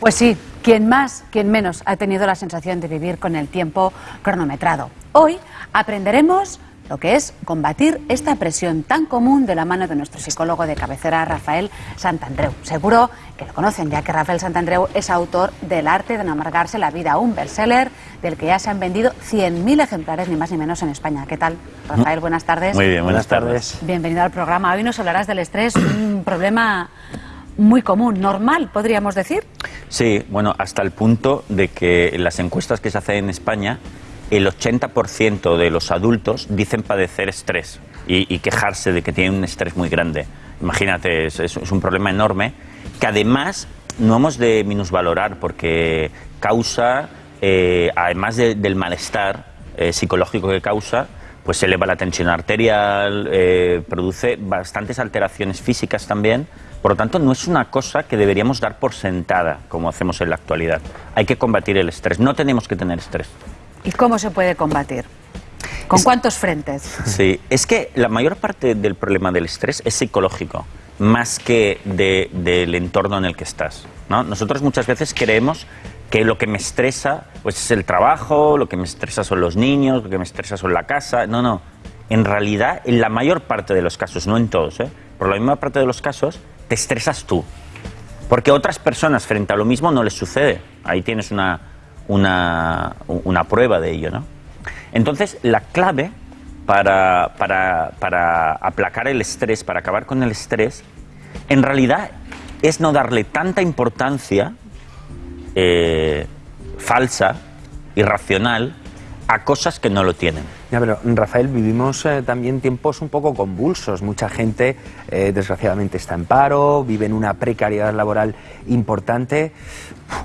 Pues sí, quien más, quien menos ha tenido la sensación de vivir con el tiempo cronometrado. Hoy aprenderemos lo que es combatir esta presión tan común de la mano de nuestro psicólogo de cabecera, Rafael Santandreu. Seguro que lo conocen, ya que Rafael Santandreu es autor del arte de no amargarse la vida, un bestseller del que ya se han vendido 100.000 ejemplares, ni más ni menos, en España. ¿Qué tal, Rafael? Buenas tardes. Muy bien, buenas tardes. Bienvenido al programa. Hoy nos hablarás del estrés, un problema muy común, normal, podríamos decir. Sí, bueno, hasta el punto de que en las encuestas que se hacen en España, el 80% de los adultos dicen padecer estrés y, quejarse de que tienen un estrés muy grande. Imagínate, es, un problema enorme que además no hemos de minusvalorar porque causa, eh, además del malestar eh, psicológico que causa, pues eleva la tensión arterial, eh, produce bastantes alteraciones físicas también por lo tanto, no es una cosa que deberíamos dar por sentada, como hacemos en la actualidad. Hay que combatir el estrés. No tenemos que tener estrés. ¿Y cómo se puede combatir? ¿Con cuántos frentes? Sí, es que la mayor parte del problema del estrés es psicológico, más que del entorno en el que estás. ¿no? Nosotros muchas veces creemos que lo que me estresa pues, es el trabajo, lo que me estresa son los niños, lo que me estresa son la casa. No, no. En realidad, en la mayor parte de los casos, no en todos, ¿eh? por la misma parte de los casos, te estresas tú. Porque a otras personas frente a lo mismo no les sucede. Ahí tienes una, una, una prueba de ello, ¿no? Entonces, la clave para, para, para, aplacar el estrés, para acabar con el estrés, en realidad es no darle tanta importancia eh, falsa, irracional, a cosas que no lo tienen. Ya, pero Rafael, vivimos eh, también tiempos un poco convulsos. Mucha gente, eh, desgraciadamente, está en paro, vive en una precariedad laboral importante.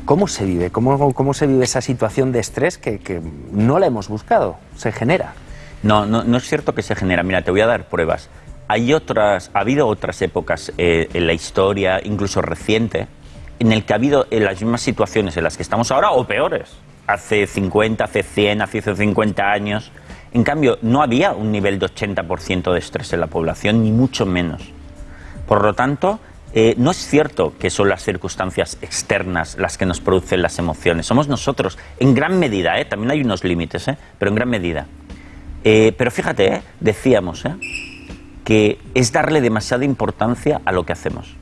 ¿Cómo se vive? ¿Cómo, cómo se vive esa situación de estrés que, no la hemos buscado? ¿Se genera? No, no, no es cierto que se genera. Mira, te voy a dar pruebas. Hay otras, ha habido otras épocas eh, en la historia, incluso reciente, en el que ha habido las mismas situaciones en las que estamos ahora o peores hace 50, hace 100, hace 150 años. En cambio, no había un nivel de 80% de estrés en la población, ni mucho menos. Por lo tanto, eh, no es cierto que son las circunstancias externas las que nos producen las emociones. Somos nosotros, en gran medida, ¿eh? también hay unos límites, ¿eh? pero en gran medida. pero fíjate, decíamos que es darle demasiada importancia a lo que hacemos.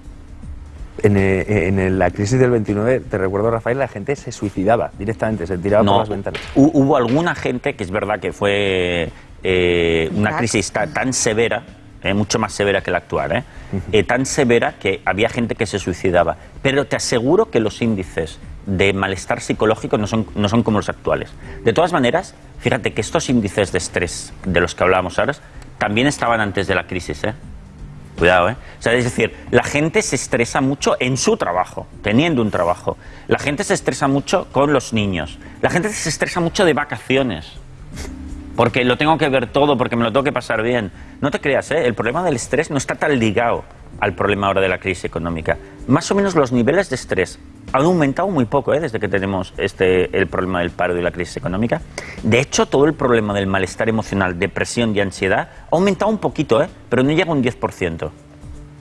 Eh, en, la crisis del 29, te recuerdo, Rafael, la gente se suicidaba directamente, se tiraba por las ventanas. Hubo alguna gente que es verdad que fue eh, una crisis tan, severa, eh, mucho más severa que la actual, tan severa que había gente que se suicidaba. Pero te aseguro que los índices de malestar psicológico no son, no son como los actuales. De todas maneras, fíjate que estos índices de estrés de los que hablábamos ahora también estaban antes de la crisis. ¿eh? Cuidado, ¿eh? O sea, es decir, la gente se estresa mucho en su trabajo, teniendo un trabajo. La gente se estresa mucho con los niños. La gente se estresa mucho de vacaciones. Porque lo tengo que ver todo, porque me lo tengo que pasar bien. No te creas, ¿eh? El problema del estrés no está tan ligado al problema ahora de la crisis económica. Más o menos los niveles de estrés han aumentado muy poco ¿eh? desde que tenemos este, el problema del paro y la crisis económica. De hecho, todo el problema del malestar emocional, depresión y ansiedad ha aumentado un poquito, ¿eh? pero no llega a un 10%.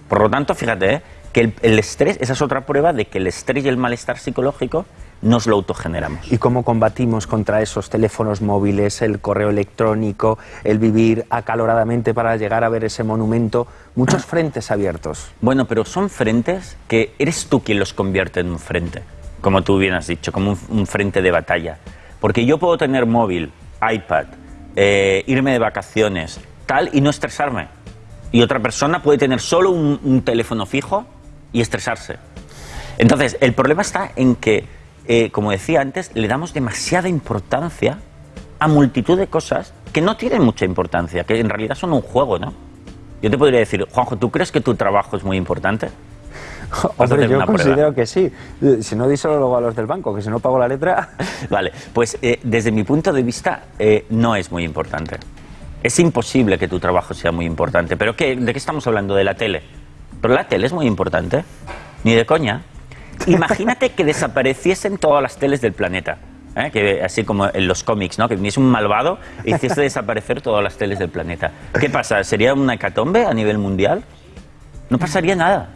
Por lo tanto, fíjate ¿eh? que el, el estrés, esa es otra prueba de que el estrés y el malestar psicológico nos lo autogeneramos. ¿Y cómo combatimos contra esos teléfonos móviles, el correo electrónico, el vivir acaloradamente para llegar a ver ese monumento? Muchos frentes abiertos. Bueno, pero son frentes que eres tú quien los convierte en un frente, como tú bien has dicho, como un, frente de batalla. Porque yo puedo tener móvil, iPad, eh, irme de vacaciones, tal, y no estresarme. Y otra persona puede tener solo un teléfono fijo y estresarse. Entonces, el problema está en que eh, como decía antes, le damos demasiada importancia a multitud de cosas que no tienen mucha importancia, que en realidad son un juego, ¿no? Yo te podría decir, Juanjo, ¿tú crees que tu trabajo es muy importante? Hombre, yo considero que sí. Si no, díselo luego a los del banco, que si no pago la letra... Vale, pues eh, desde mi punto de vista eh, no es muy importante. Es imposible que tu trabajo sea muy importante. ¿Pero qué, de qué estamos hablando? ¿De la tele? Pero la tele es muy importante. Ni de coña. Imagínate que desapareciesen todas las teles del planeta. ¿eh? Que, así como en los cómics, ¿no? que viniese un malvado y hiciese desaparecer todas las teles del planeta. ¿Qué pasa? ¿Sería una hecatombe a nivel mundial? No pasaría nada.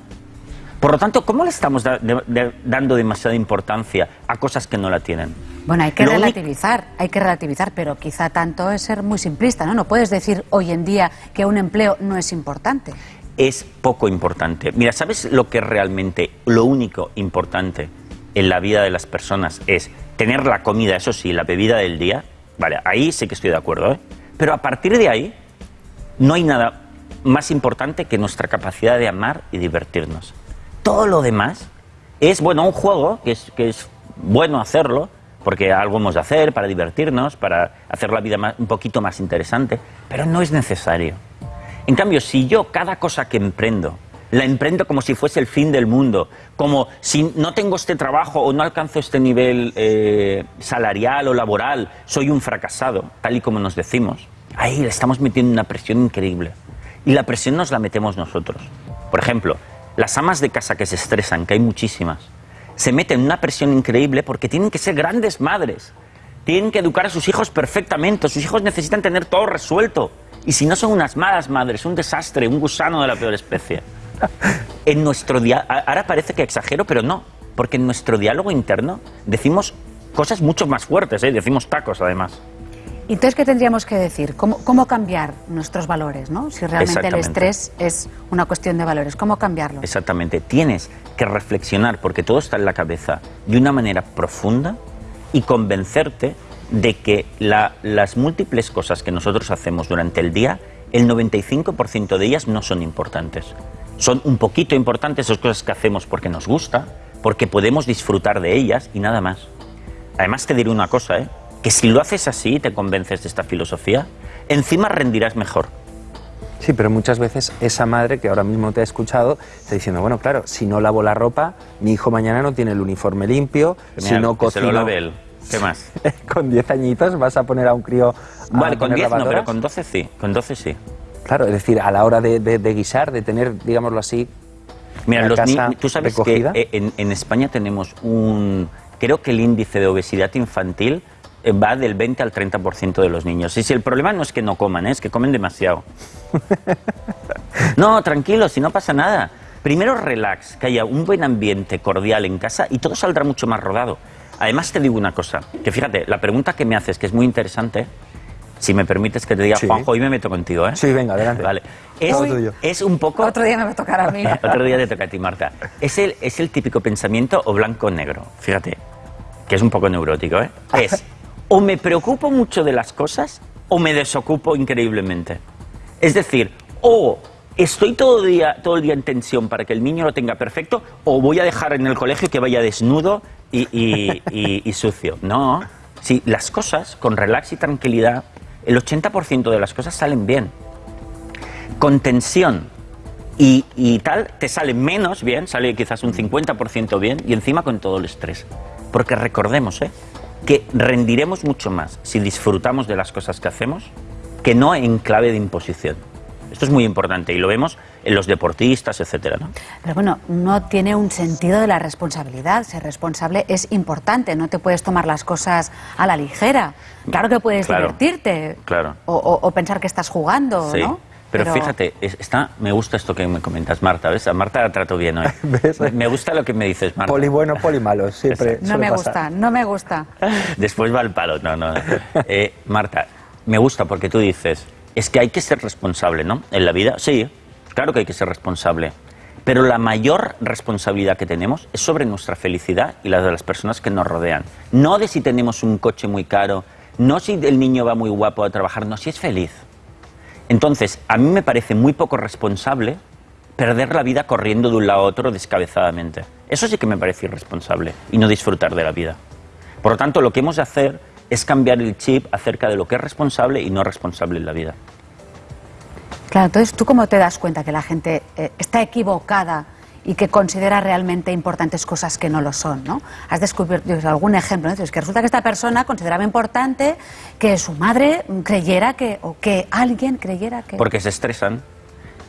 Por lo tanto, ¿cómo le estamos da- de- de- dando demasiada importancia a cosas que no la tienen? Bueno, hay que Lo relativizar, hay que relativizar, pero quizá tanto es ser muy simplista, ¿no? No puedes decir hoy en día que un empleo no es importante. Es poco importante. Mira, ¿sabes lo que realmente, lo único importante en la vida de las personas es tener la comida, eso sí, la bebida del día? Vale, ahí sí que estoy de acuerdo, ¿eh? Pero a partir de ahí, no hay nada más importante que nuestra capacidad de amar y divertirnos. Todo lo demás es, bueno, un juego, que es, que es bueno hacerlo, porque algo hemos de hacer para divertirnos, para hacer la vida más- un poquito más interesante, pero no es necesario. En cambio, si yo cada cosa que emprendo, la emprendo como si fuese el fin del mundo, como si no tengo este trabajo o no alcanzo este nivel eh, salarial o laboral, soy un fracasado, tal y como nos decimos, ahí le estamos metiendo una presión increíble. Y la presión nos la metemos nosotros. Por ejemplo, las amas de casa que se estresan, que hay muchísimas, se meten una presión increíble porque tienen que ser grandes madres. Tienen que educar a sus hijos perfectamente. Sus hijos necesitan tener todo resuelto. Y si no son unas malas madres, un desastre, un gusano de la peor especie. En nuestro ahora parece que exagero, pero no, porque en nuestro diálogo interno decimos cosas mucho más fuertes, ¿eh? decimos tacos además. ¿Y Entonces, ¿qué tendríamos que decir? ¿Cómo, cómo cambiar nuestros valores, ¿no? Si realmente el estrés es una cuestión de valores, ¿cómo cambiarlo? Exactamente, tienes que reflexionar, porque todo está en la cabeza, de una manera profunda y convencerte de que la- las múltiples cosas que nosotros hacemos durante el día, el 95% de ellas no son importantes. Son un poquito importantes esas cosas que hacemos porque nos gusta, porque podemos disfrutar de ellas y nada más. Además te diré una cosa, ¿eh? que si lo haces así y te convences de esta filosofía, encima rendirás mejor. Sí, pero muchas veces esa madre que ahora mismo te ha escuchado está diciendo, bueno, claro, si no lavo la ropa, mi hijo mañana no tiene el uniforme limpio, si Mira, no que se lo cocino... lave él. ¿Qué más? con 10 añitos vas a poner a un crío a Vale, con poner 10 no, pero con 12 sí. Con 12 sí. Claro, es decir, a la hora de, de- de guisar, de tener, digámoslo así, Mira, los casa tú sabes recogida. que eh, en, en España tenemos un. Creo que el índice de obesidad infantil eh, va del 20 al 30% de los niños. Y si el problema no es que no coman, ¿eh? es que comen demasiado. No, tranquilo, si no pasa nada. Primero relax, que haya un buen ambiente cordial en casa y todo saldrá mucho más rodado. Además te digo una cosa, que fíjate, la pregunta que me haces, que es muy interesante, si me permites que te diga, Sí. Juanjo, hoy me meto contigo, ¿eh? Sí, venga, adelante. Vale. Es, es un poco... Otro día me va a tocar a mí. Otro día te toca a ti, Marta. Es el, es el típico pensamiento o blanco o negro. Fíjate, que es un poco neurótico, ¿eh? Es o me preocupo mucho de las cosas o me desocupo increíblemente. Es decir, o estoy todo el día, todo el día en tensión para que el niño lo tenga perfecto o voy a dejar en el colegio que vaya desnudo y, y- sucio. No, si las cosas con relax y tranquilidad, el 80% de las cosas salen bien con tensión y, y tal, te sale menos bien, sale quizás un 50% bien y encima con todo el estrés. Porque recordemos ¿eh? que rendiremos mucho más si disfrutamos de las cosas que hacemos que no en clave de imposición. Esto es muy importante y lo vemos en los deportistas, etcétera, ¿no? Pero bueno, no tiene un sentido de la responsabilidad. Ser responsable es importante, no te puedes tomar las cosas a la ligera. Claro que puedes Claro, divertirte claro. O, o- o pensar que estás jugando, Sí. ¿no? Pero, fíjate, es- está, me gusta esto que me comentas, Marta, ¿ves? A Marta la trato bien hoy. ¿Ves? Me- gusta lo que me dices, Marta. poli bueno, poli malo, siempre No me pasar. gusta, no me gusta. Después va el palo. No, no. Eh, Marta, me gusta porque tú dices, es que hay que ser responsable, ¿no? En la vida, sí, claro que hay que ser responsable. Pero la mayor responsabilidad que tenemos es sobre nuestra felicidad y la de las personas que nos rodean. No de si tenemos un coche muy caro, no si el niño va muy guapo a trabajar, no si es feliz. Entonces, a mí me parece muy poco responsable perder la vida corriendo de un lado a otro descabezadamente. Eso sí que me parece irresponsable y no disfrutar de la vida. Por lo tanto, lo que hemos de hacer es cambiar el chip acerca de lo que es responsable y no responsable en la vida. Claro, entonces, ¿tú cómo te das cuenta que la gente eh, está equivocada y que considera realmente importantes cosas que no lo son, ¿no? Has descubierto algún ejemplo, ¿no? Entonces, que resulta que esta persona consideraba importante que su madre creyera que, o que alguien creyera que... Porque se estresan.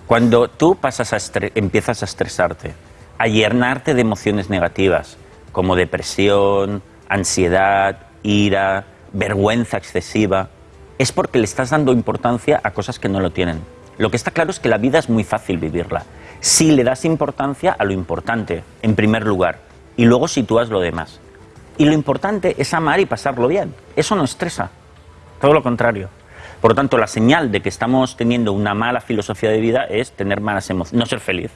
Cuando tú pasas a empiezas a estresarte, a llenarte de emociones negativas, como depresión, ansiedad, ira, vergüenza excesiva, es porque le estás dando importancia a cosas que no lo tienen. Lo que está claro es que la vida es muy fácil vivirla. Si le das importancia a lo importante, en primer lugar, y luego sitúas lo demás. Y lo importante es amar y pasarlo bien. Eso no estresa. Todo lo contrario. Por lo tanto, la señal de que estamos teniendo una mala filosofía de vida es tener malas emociones, no ser feliz.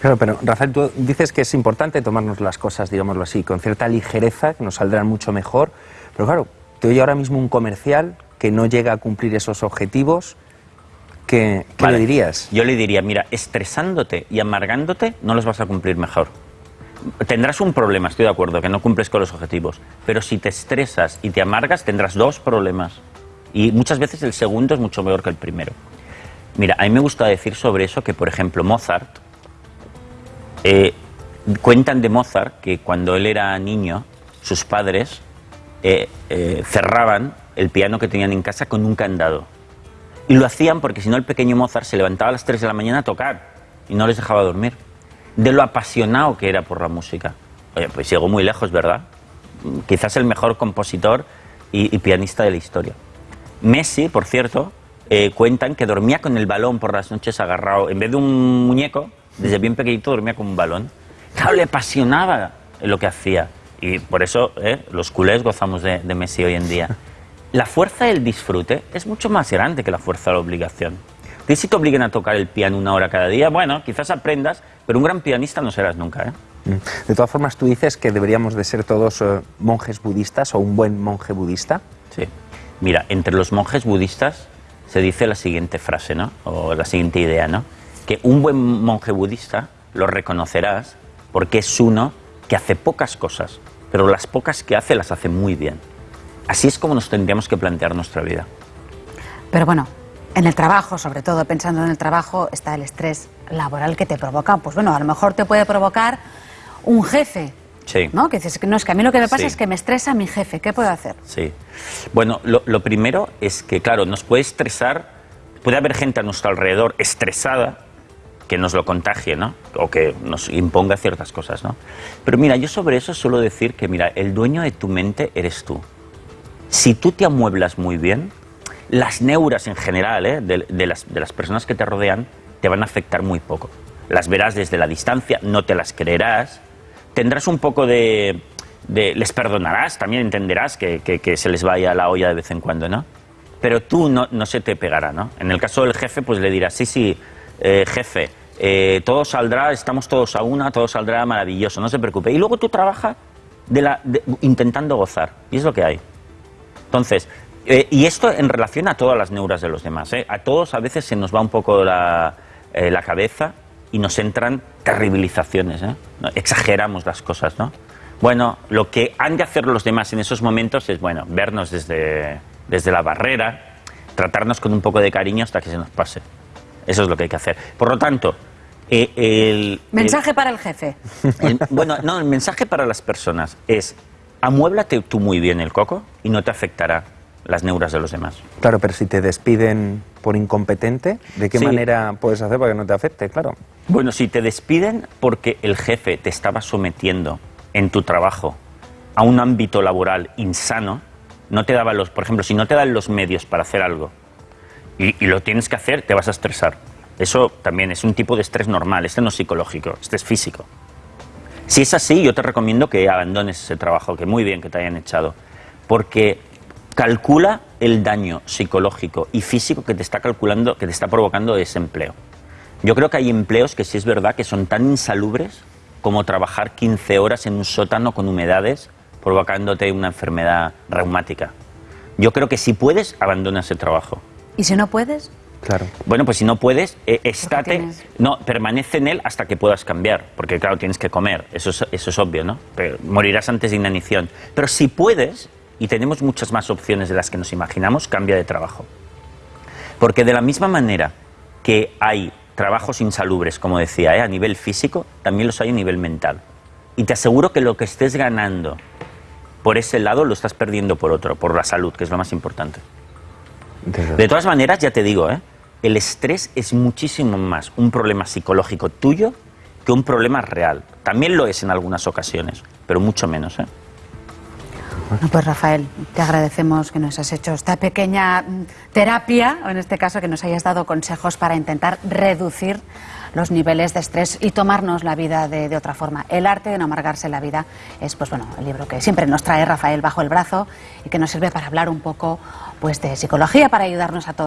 Claro, pero Rafael, tú dices que es importante tomarnos las cosas, digámoslo así, con cierta ligereza, que nos saldrán mucho mejor. Pero claro, te oye ahora mismo un comercial que no llega a cumplir esos objetivos. ¿Qué, qué Vale. le dirías? Yo le diría, mira, estresándote y amargándote no los vas a cumplir mejor. Tendrás un problema, estoy de acuerdo, que no cumples con los objetivos. Pero si te estresas y te amargas, tendrás dos problemas. Y muchas veces el segundo es mucho peor que el primero. Mira, a mí me gusta decir sobre eso que, por ejemplo, Mozart, eh, cuentan de Mozart que cuando él era niño, sus padres eh, eh, cerraban el piano que tenían en casa con un candado. Y lo hacían porque si no el pequeño Mozart se levantaba a las 3 de la mañana a tocar y no les dejaba dormir. De lo apasionado que era por la música. Oye, pues llegó muy lejos, ¿verdad? Quizás el mejor compositor y, y pianista de la historia. Messi, por cierto, eh, cuentan que dormía con el balón por las noches agarrado. En vez de un muñeco, desde bien pequeñito dormía con un balón. Claro, le apasionaba lo que hacía. Y por eso eh, los culés gozamos de, de Messi hoy en día. La fuerza del disfrute es mucho más grande que la fuerza de la obligación. Y si te obliguen a tocar el piano una hora cada día, bueno, quizás aprendas, pero un gran pianista no serás nunca. ¿eh? Mm. De todas formas, tú dices que deberíamos de ser todos eh, monjes budistas o un buen monje budista. Sí. Mira, entre los monjes budistas se dice la siguiente frase, ¿no? O la siguiente idea, ¿no? Que un buen monje budista lo reconocerás porque es uno que hace pocas cosas, pero las pocas que hace las hace muy bien. Así es como nos tendríamos que plantear nuestra vida. Pero bueno, en el trabajo, sobre todo pensando en el trabajo, está el estrés laboral que te provoca. Pues bueno, a lo mejor te puede provocar un jefe. Sí. ¿No? Que dices no, es que a mí lo que me pasa Sí. es que me estresa mi jefe. ¿Qué puedo hacer? Sí. Bueno, lo, lo primero es que, claro, nos puede estresar, puede haber gente a nuestro alrededor estresada que nos lo contagie, ¿no? O que nos imponga ciertas cosas, ¿no? Pero mira, yo sobre eso suelo decir que, mira, el dueño de tu mente eres tú. Si tú te amueblas muy bien, las neuras en general ¿eh? de, las, de las personas que te rodean te van a afectar muy poco. Las verás desde la distancia, no te las creerás, tendrás un poco de... de- les perdonarás, también entenderás que, que- que se les vaya la olla de vez en cuando, ¿no? Pero tú no, no se te pegará, ¿no? En el caso del jefe, pues le dirás, sí, sí, eh, jefe, eh, todo saldrá, estamos todos a una, todo saldrá maravilloso, no se preocupe. Y luego tú trabajas intentando gozar, y es lo que hay. Entonces, eh, y esto en relación a todas las neuras de los demás. ¿eh? A todos a veces se nos va un poco la, cabeza y nos entran terribilizaciones. Exageramos las cosas, ¿no? Bueno, lo que han de hacer los demás en esos momentos es, bueno, vernos desde, desde la barrera, tratarnos con un poco de cariño hasta que se nos pase. Eso es lo que hay que hacer. Por lo tanto, eh, el, Mensaje para el jefe. el- bueno, no, el mensaje para las personas es amuéblate tú muy bien el coco y no te afectará las neuras de los demás. Claro, pero si te despiden por incompetente, ¿de qué Sí. manera puedes hacer para que no te afecte? Claro. Bueno, si te despiden porque el jefe te estaba sometiendo en tu trabajo a un ámbito laboral insano, no te daba los, por ejemplo, si no te dan los medios para hacer algo y, lo tienes que hacer, te vas a estresar. Eso también es un tipo de estrés normal, este no es psicológico, este es físico. Si es así, yo te recomiendo que abandones ese trabajo, que muy bien que te hayan echado, porque calcula el daño psicológico y físico que te está calculando, que te está provocando ese empleo. Yo creo que hay empleos que sí es verdad que son tan insalubres como trabajar 15 horas en un sótano con humedades provocándote una enfermedad reumática. Yo creo que si puedes, abandona ese trabajo. Y si no puedes, Claro. Bueno, pues si no puedes, eh, estate, no, permanece en él hasta que puedas cambiar, porque claro, tienes que comer, eso es, eso es obvio, ¿no? Pero morirás antes de inanición. Pero si puedes, y tenemos muchas más opciones de las que nos imaginamos, cambia de trabajo. Porque de la misma manera que hay trabajos insalubres, como decía, ¿eh? a nivel físico, también los hay a nivel mental. Y te aseguro que lo que estés ganando por ese lado lo estás perdiendo por otro, por la salud, que es lo más importante. De todas maneras, ya te digo, ¿eh? el estrés es muchísimo más un problema psicológico tuyo que un problema real. También lo es en algunas ocasiones, pero mucho menos. ¿eh? Pues Rafael, te agradecemos que nos has hecho esta pequeña mm, terapia, o en este caso que nos hayas dado consejos para intentar reducir los niveles de estrés y tomarnos la vida de, de, otra forma. El arte de no amargarse la vida es pues bueno, el libro que siempre nos trae Rafael bajo el brazo y que nos sirve para hablar un poco pues de psicología para ayudarnos a todos.